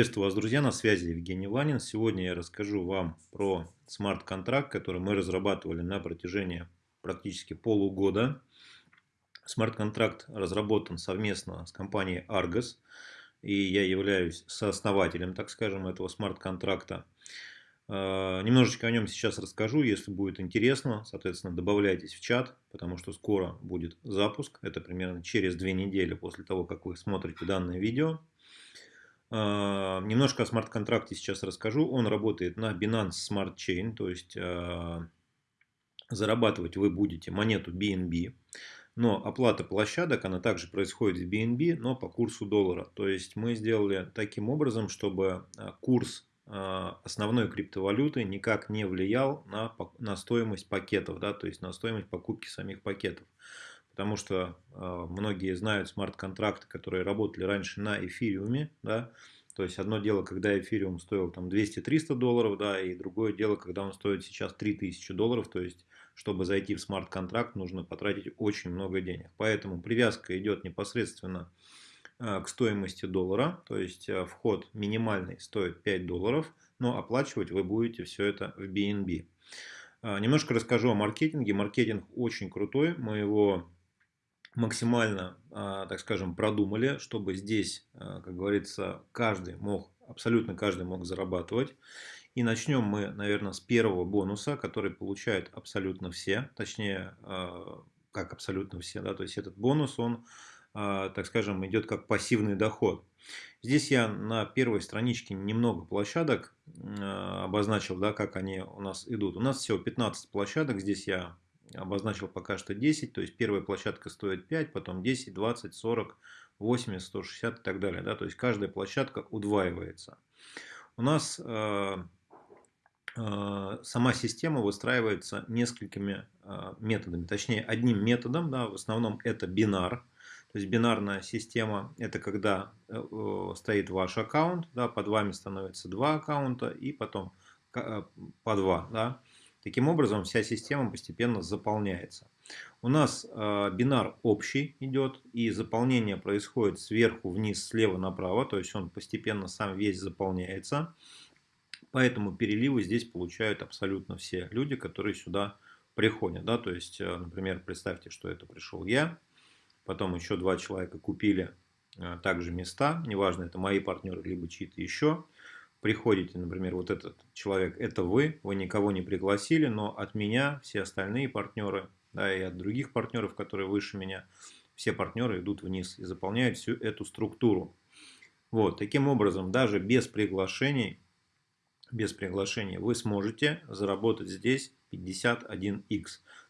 Приветствую вас, друзья, на связи Евгений Ванин. Сегодня я расскажу вам про смарт-контракт, который мы разрабатывали на протяжении практически полугода. Смарт-контракт разработан совместно с компанией Argos, и я являюсь сооснователем, так скажем, этого смарт-контракта. А, немножечко о нем сейчас расскажу, если будет интересно, соответственно, добавляйтесь в чат, потому что скоро будет запуск, это примерно через две недели после того, как вы смотрите данное видео. А, немножко о смарт-контракте сейчас расскажу. Он работает на Binance Smart Chain, то есть а, зарабатывать вы будете монету BNB. Но оплата площадок, она также происходит в BNB, но по курсу доллара. То есть мы сделали таким образом, чтобы а, курс основной криптовалюты никак не влиял на, на стоимость пакетов, да, то есть на стоимость покупки самих пакетов потому что э, многие знают смарт-контракты, которые работали раньше на эфириуме, да, то есть одно дело, когда эфириум стоил там 200-300 долларов, да, и другое дело, когда он стоит сейчас 3000 долларов, то есть чтобы зайти в смарт-контракт, нужно потратить очень много денег. Поэтому привязка идет непосредственно э, к стоимости доллара, то есть э, вход минимальный стоит 5 долларов, но оплачивать вы будете все это в BNB. Немножко расскажу о маркетинге. Маркетинг очень крутой, мы его максимально, а, так скажем, продумали, чтобы здесь, а, как говорится, каждый мог, абсолютно каждый мог зарабатывать. И начнем мы, наверное, с первого бонуса, который получают абсолютно все, точнее, а, как абсолютно все, да, то есть этот бонус, он, так скажем, идет как пассивный доход. Здесь я на первой страничке немного площадок обозначил, да, как они у нас идут. У нас всего 15 площадок, здесь я обозначил пока что 10, то есть первая площадка стоит 5, потом 10, 20, 40, 80, 160 и так далее. Да? То есть каждая площадка удваивается. У нас э, э, сама система выстраивается несколькими э, методами, точнее одним методом, да, в основном это бинар. То есть бинарная система это когда э, стоит ваш аккаунт, да, под вами становится два аккаунта и потом э, по два. Да. Таким образом, вся система постепенно заполняется. У нас э, бинар общий идет, и заполнение происходит сверху вниз, слева направо, то есть он постепенно сам весь заполняется. Поэтому переливы здесь получают абсолютно все люди, которые сюда приходят. Да? То есть, э, например, представьте, что это пришел я, потом еще два человека купили э, также места, неважно, это мои партнеры, либо чьи-то еще приходите, например, вот этот человек, это вы, вы никого не пригласили, но от меня все остальные партнеры, да, и от других партнеров, которые выше меня, все партнеры идут вниз и заполняют всю эту структуру. Вот, таким образом, даже без приглашений, без приглашений вы сможете заработать здесь 51x.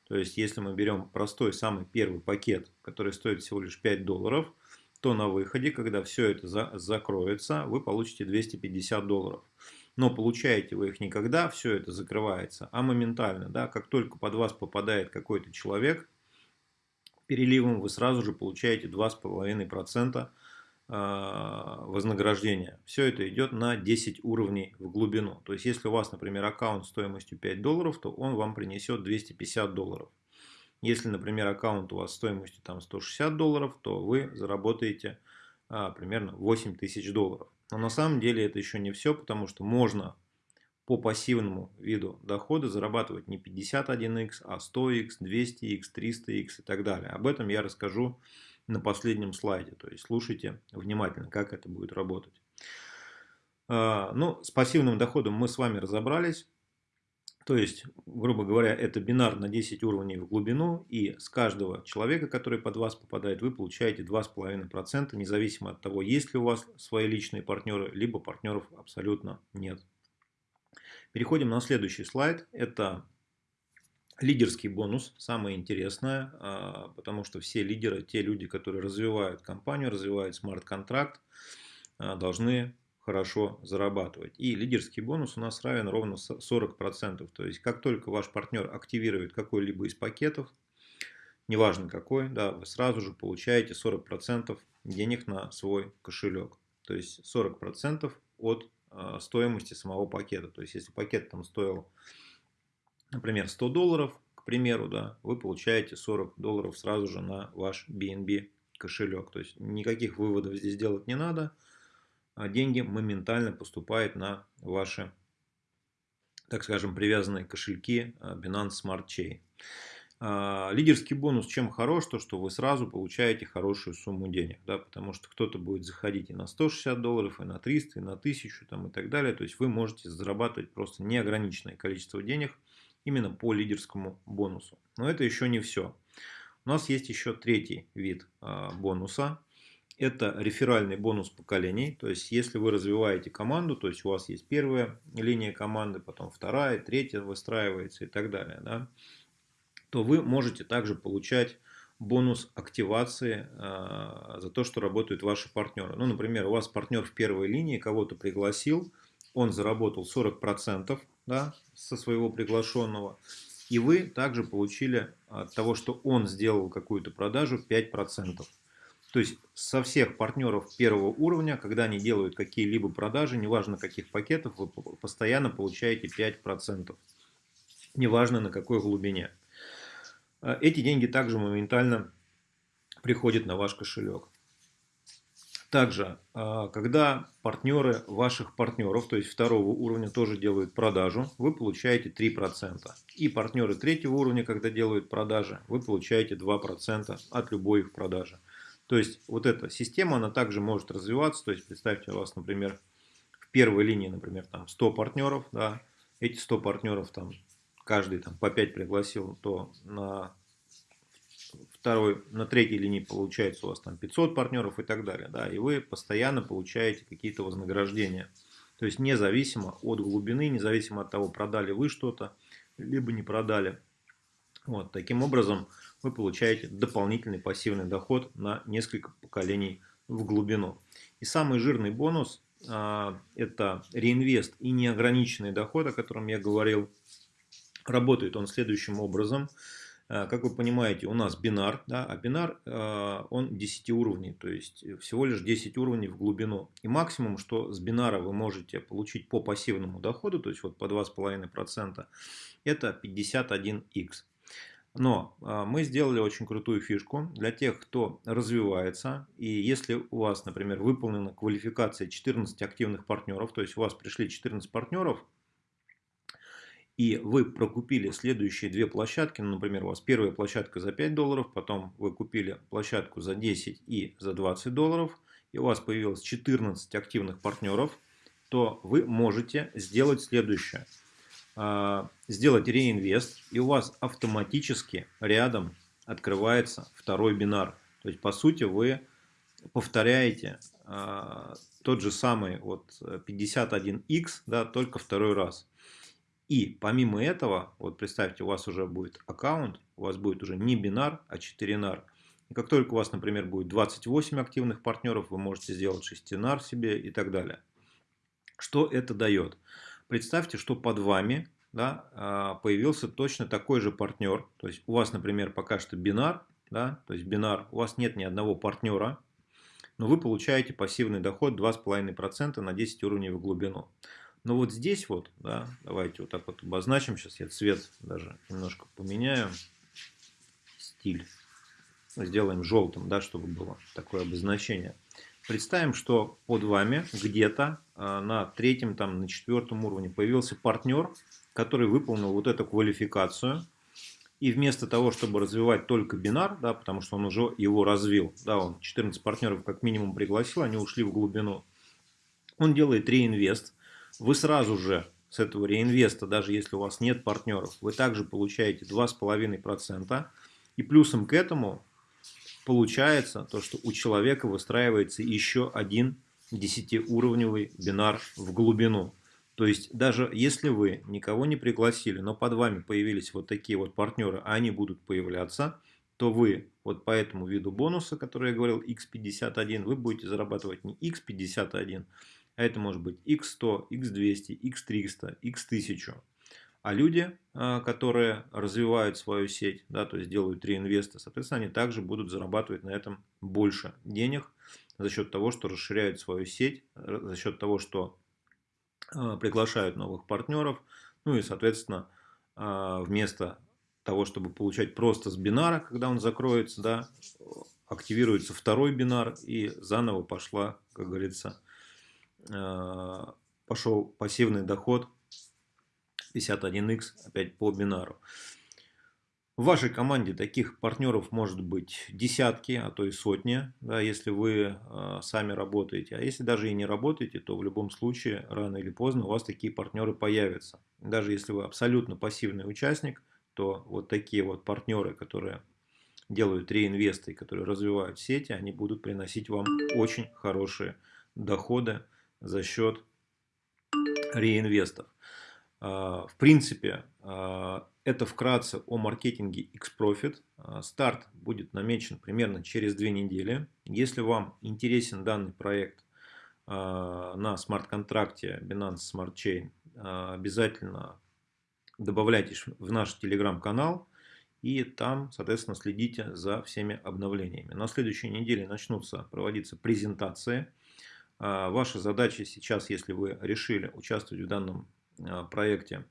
То есть, если мы берем простой самый первый пакет, который стоит всего лишь 5 долларов, то на выходе, когда все это за, закроется, вы получите 250 долларов. Но получаете вы их не когда все это закрывается, а моментально. Да? Как только под вас попадает какой-то человек, переливом вы сразу же получаете 2,5% а, вознаграждения. Все это идет на 10 уровней в глубину. То есть, если у вас, например, аккаунт стоимостью 5 долларов, то он вам принесет 250 долларов. Если, например, аккаунт у вас стоимостью там 160 долларов, то вы заработаете а, примерно 8 тысяч долларов. Но на самом деле это еще не все, потому что можно по пассивному виду дохода зарабатывать не 51x, а 100x, 200x, 300x и так далее. Об этом я расскажу на последнем слайде. То есть слушайте внимательно, как это будет работать. А, ну, с пассивным доходом мы с вами разобрались. То есть, грубо говоря, это бинар на 10 уровней в глубину, и с каждого человека, который под вас попадает, вы получаете 2,5%, независимо от того, есть ли у вас свои личные партнеры, либо партнеров абсолютно нет. Переходим на следующий слайд. Это лидерский бонус, самое интересное, а, потому что все лидеры, те люди, которые развивают компанию, развивают смарт-контракт, а, должны хорошо зарабатывать. И лидерский бонус у нас равен ровно 40%. То есть, как только ваш партнер активирует какой-либо из пакетов, неважно какой, да, вы сразу же получаете 40% денег на свой кошелек. То есть 40% от э, стоимости самого пакета. То есть если пакет там стоил, например, 100 долларов, к примеру, да, вы получаете 40 долларов сразу же на ваш BNB кошелек. То есть никаких выводов здесь делать не надо. Деньги моментально поступают на ваши, так скажем, привязанные кошельки Binance Smart Chain. А, лидерский бонус чем хорош, то что вы сразу получаете хорошую сумму денег, да, потому что кто-то будет заходить и на 160 долларов, и на 300, и на 1000 там, и так далее. То есть вы можете зарабатывать просто неограниченное количество денег именно по лидерскому бонусу. Но это еще не все. У нас есть еще третий вид а, бонуса. Это реферальный бонус поколений. То есть если вы развиваете команду, то есть у вас есть первая линия команды, потом вторая, третья выстраивается и так далее. Да, то вы можете также получать бонус активации э, за то, что работают ваши партнеры. Ну, например, у вас партнер в первой линии кого-то пригласил, он заработал 40% да, со своего приглашенного, и вы также получили от того, что он сделал какую-то продажу 5%. То есть со всех партнеров первого уровня, когда они делают какие-либо продажи, неважно каких пакетов, вы постоянно получаете 5%. Неважно на какой глубине. А эти деньги также моментально приходят на ваш кошелек. Также, а, когда партнеры ваших партнеров, то есть второго уровня, тоже делают продажу, вы получаете 3%. И партнеры третьего уровня, когда делают продажи, вы получаете 2% от любой их продажи. То есть, вот эта система, она также может развиваться. То есть, представьте, у вас, например, в первой линии, например, там 100 партнеров, да, эти 100 партнеров там каждый там по 5 пригласил, то на второй, на третьей линии получается у вас там 500 партнеров и так далее. Да, и вы постоянно получаете какие-то вознаграждения. То есть независимо от глубины, независимо от того, продали вы что-то, либо не продали. Вот, таким образом вы получаете дополнительный пассивный доход на несколько поколений в глубину. И самый жирный бонус а, это реинвест и неограниченный доход, о котором я говорил. Работает он следующим образом. А, как вы понимаете, у нас бинар, да, а бинар а, он 10 уровней, то есть всего лишь 10 уровней в глубину. И максимум, что с бинара вы можете получить по пассивному доходу, то есть вот по 2,5%, это 51x. Но мы сделали очень крутую фишку для тех, кто развивается. И если у вас, например, выполнена квалификация 14 активных партнеров, то есть у вас пришли 14 партнеров, и вы прокупили следующие две площадки, ну, например, у вас первая площадка за 5 долларов, потом вы купили площадку за 10 и за 20 долларов, и у вас появилось 14 активных партнеров, то вы можете сделать следующее. А, сделать реинвест, и у вас автоматически рядом открывается второй бинар. То есть, по сути, вы повторяете а, тот же самый вот 51x, да, только второй раз. И помимо этого, вот представьте, у вас уже будет аккаунт, у вас будет уже не бинар, а 4 нар. И как только у вас, например, будет 28 активных партнеров, вы можете сделать 6 нар себе и так далее. Что это дает? Представьте, что под вами да, а, появился точно такой же партнер. То есть у вас, например, пока что бинар, да, то есть бинар, у вас нет ни одного партнера, но вы получаете пассивный доход 2,5% на 10 уровней в глубину. Но вот здесь вот, да, давайте вот так вот обозначим. Сейчас я цвет даже немножко поменяю. Стиль. Сделаем желтым, да, чтобы было такое обозначение. Представим, что под вами где-то а, на третьем, там, на четвертом уровне появился партнер, который выполнил вот эту квалификацию. И вместо того, чтобы развивать только бинар, да, потому что он уже его развил, да, он 14 партнеров как минимум пригласил, они ушли в глубину, он делает реинвест вы сразу же с этого реинвеста, даже если у вас нет партнеров, вы также получаете 2,5%. И плюсом к этому получается то, что у человека выстраивается еще один 10-уровневый бинар в глубину. То есть даже если вы никого не пригласили, но под вами появились вот такие вот партнеры, а они будут появляться, то вы вот по этому виду бонуса, который я говорил, x51, вы будете зарабатывать не x51, а это может быть x100, x200, x300, x1000. А люди, а, которые развивают свою сеть, да, то есть делают реинвесты, соответственно, они также будут зарабатывать на этом больше денег за счет того, что расширяют свою сеть, за счет того, что а, приглашают новых партнеров, ну и, соответственно, а, вместо того, чтобы получать просто с бинара, когда он закроется, да, активируется второй бинар и заново пошла, как говорится, пошел пассивный доход 51x опять по бинару. В вашей команде таких партнеров может быть десятки, а то и сотни, да, если вы э, сами работаете. А если даже и не работаете, то в любом случае, рано или поздно, у вас такие партнеры появятся. Даже если вы абсолютно пассивный участник, то вот такие вот партнеры, которые делают реинвесты, которые развивают сети, они будут приносить вам очень хорошие доходы за счет реинвестов. А, в принципе, а, это вкратце о маркетинге X-Profit. А, старт будет намечен примерно через две недели. Если вам интересен данный проект на смарт-контракте Binance Smart Chain, обязательно добавляйтесь в наш телеграм-канал и там, соответственно, следите за всеми обновлениями. На следующей неделе начнутся проводиться презентации. Ваша задача сейчас, если вы решили участвовать в данном проекте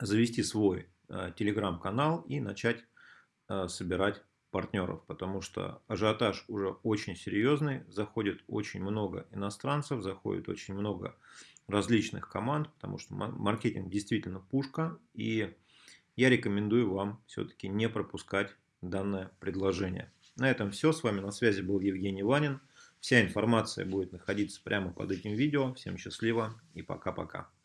завести свой а, телеграм-канал и начать а, собирать партнеров, потому что ажиотаж уже очень серьезный, заходит очень много иностранцев, заходит очень много различных команд, потому что маркетинг действительно пушка, и я рекомендую вам все-таки не пропускать данное предложение. На этом все. С вами на связи был Евгений Ванин. Вся информация будет находиться прямо под этим видео. Всем счастливо и пока-пока.